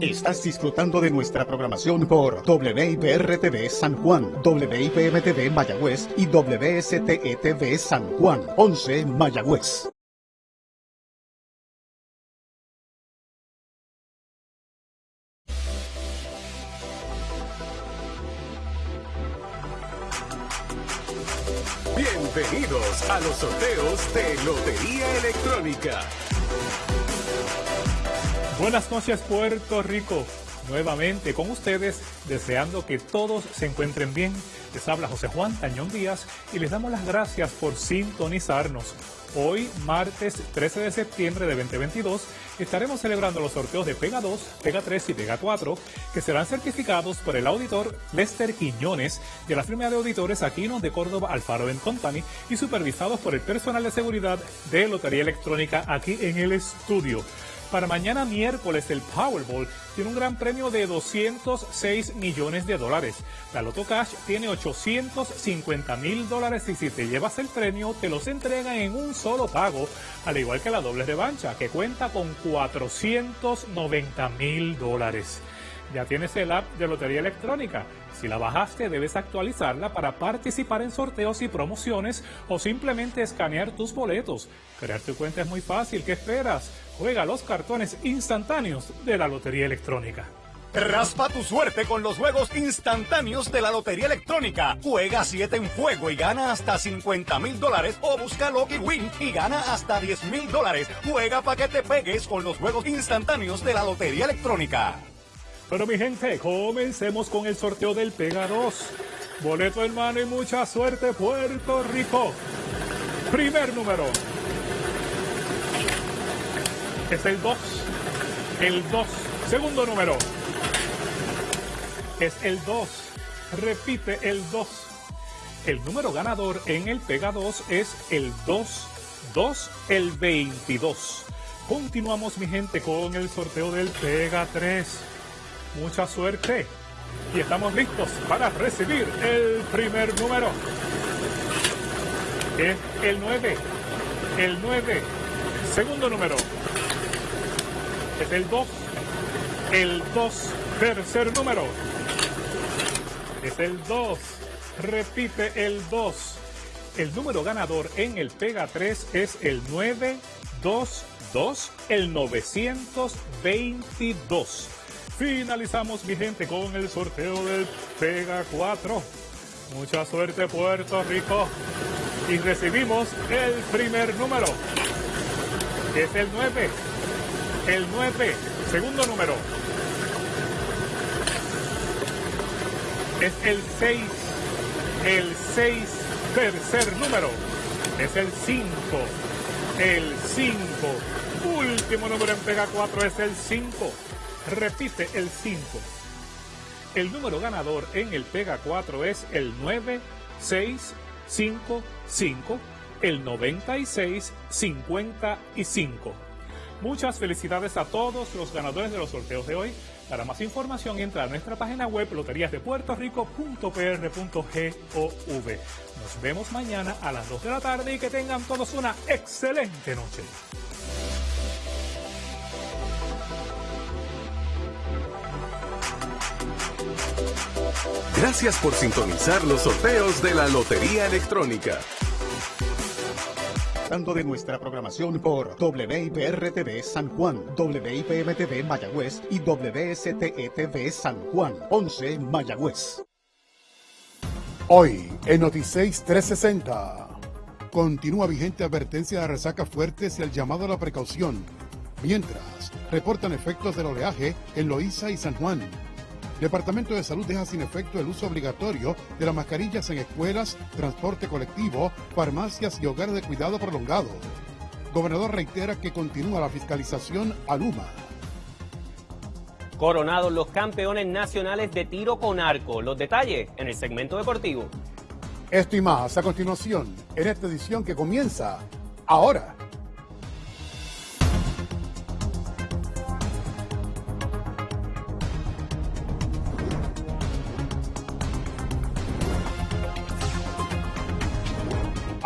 Estás disfrutando de nuestra programación por WIPR-TV San Juan, WIPM-TV Mayagüez y WSTE-TV San Juan, 11 Mayagüez. Bienvenidos a los sorteos de Lotería Electrónica. Buenas noches Puerto Rico, nuevamente con ustedes, deseando que todos se encuentren bien. Les habla José Juan Tañón Díaz y les damos las gracias por sintonizarnos. Hoy, martes 13 de septiembre de 2022, estaremos celebrando los sorteos de Pega 2, Pega 3 y Pega 4, que serán certificados por el auditor Lester Quiñones de la firma de auditores Aquinos de Córdoba Alfaro Company y supervisados por el personal de seguridad de Lotería Electrónica aquí en el estudio. Para mañana miércoles el Powerball tiene un gran premio de 206 millones de dólares. La Loto Cash tiene 850 mil dólares y si te llevas el premio te los entregan en un solo pago, al igual que la doble revancha que cuenta con 490 mil dólares. Ya tienes el app de Lotería Electrónica. Si la bajaste, debes actualizarla para participar en sorteos y promociones o simplemente escanear tus boletos. Crear tu cuenta es muy fácil. ¿Qué esperas? Juega los cartones instantáneos de la Lotería Electrónica. Raspa tu suerte con los juegos instantáneos de la Lotería Electrónica. Juega 7 en fuego y gana hasta 50 mil dólares o busca Lucky Win y gana hasta 10 mil dólares. Juega para que te pegues con los juegos instantáneos de la Lotería Electrónica. Pero mi gente, comencemos con el sorteo del Pega 2. Boleto en mano y mucha suerte, Puerto Rico. Primer número. Es el 2. El 2. Segundo número. Es el 2. Repite el 2. El número ganador en el Pega 2 es el 2. 2, el 22. Continuamos, mi gente, con el sorteo del Pega 3. Mucha suerte. Y estamos listos para recibir el primer número. Es el 9. El 9. Segundo número. Es el 2. El 2. Tercer número. Es el 2. Repite el 2. El número ganador en el Pega 3 es el 922, el 922. Finalizamos, mi gente, con el sorteo del Pega 4. Mucha suerte, Puerto Rico. Y recibimos el primer número, que es el 9. El 9, segundo número. Es el 6. El 6, tercer número. Es el 5. El 5. Último número en Pega 4 es el 5. Repite el 5. El número ganador en el Pega 4 es el 9655, el 9655. Muchas felicidades a todos los ganadores de los sorteos de hoy. Para más información entra a nuestra página web loteriasdepuertorico.pr.gov. Nos vemos mañana a las 2 de la tarde y que tengan todos una excelente noche. Gracias por sintonizar los sorteos de la Lotería Electrónica. Tanto de nuestra programación por WIPR-TV San Juan, WIPM-TV Mayagüez y WSTE-TV San Juan, 11 Mayagüez. Hoy, en Noticias 360, continúa vigente advertencia de resaca fuertes y el llamado a la precaución, mientras reportan efectos del oleaje en Loíza y San Juan. Departamento de Salud deja sin efecto el uso obligatorio de las mascarillas en escuelas, transporte colectivo, farmacias y hogares de cuidado prolongado. Gobernador reitera que continúa la fiscalización a Luma. Coronados los campeones nacionales de tiro con arco. Los detalles en el segmento deportivo. Esto y más a continuación en esta edición que comienza ahora.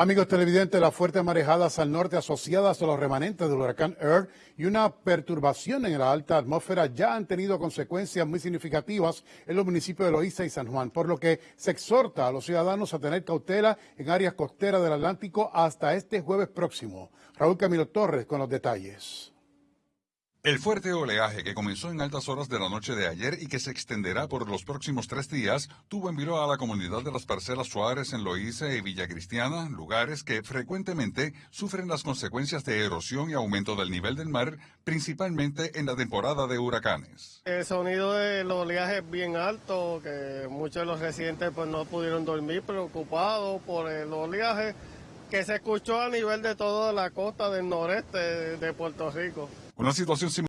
Amigos televidentes, las fuertes marejadas al norte asociadas a los remanentes del huracán Earl y una perturbación en la alta atmósfera ya han tenido consecuencias muy significativas en los municipios de Loíza y San Juan, por lo que se exhorta a los ciudadanos a tener cautela en áreas costeras del Atlántico hasta este jueves próximo. Raúl Camilo Torres con los detalles. El fuerte oleaje que comenzó en altas horas de la noche de ayer y que se extenderá por los próximos tres días tuvo en vilo a la comunidad de las parcelas Suárez en Loíza y Villa Cristiana, lugares que frecuentemente sufren las consecuencias de erosión y aumento del nivel del mar, principalmente en la temporada de huracanes. El sonido del oleaje es bien alto, que muchos de los residentes pues no pudieron dormir preocupados por el oleaje que se escuchó a nivel de toda la costa del noreste de Puerto Rico. Una situación similar